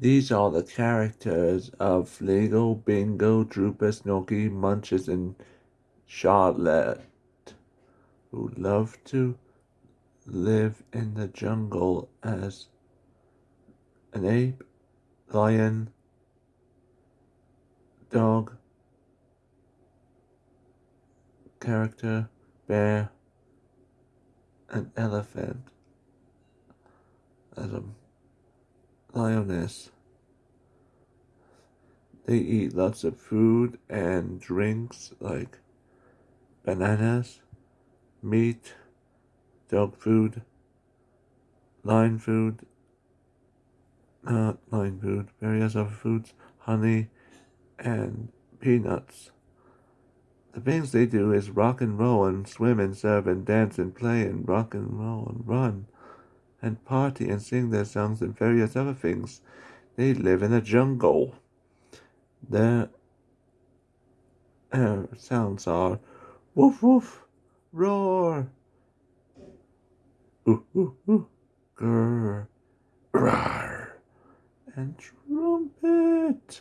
These are the characters of Fleegle, Bingo, Drooper, Snorky, Munches, and Charlotte, who love to live in the jungle as an ape, lion, dog, character, bear, and elephant, as a lioness. They eat lots of food and drinks like bananas, meat, dog food, lion food, not lion food, various other foods, honey, and peanuts. The things they do is rock and roll and swim and surf and dance and play and rock and roll and run and party and sing their songs and various other things. They live in a jungle. Their uh, sounds are woof woof, roar, ooh ooh ooh, grr, rawr, and trumpet.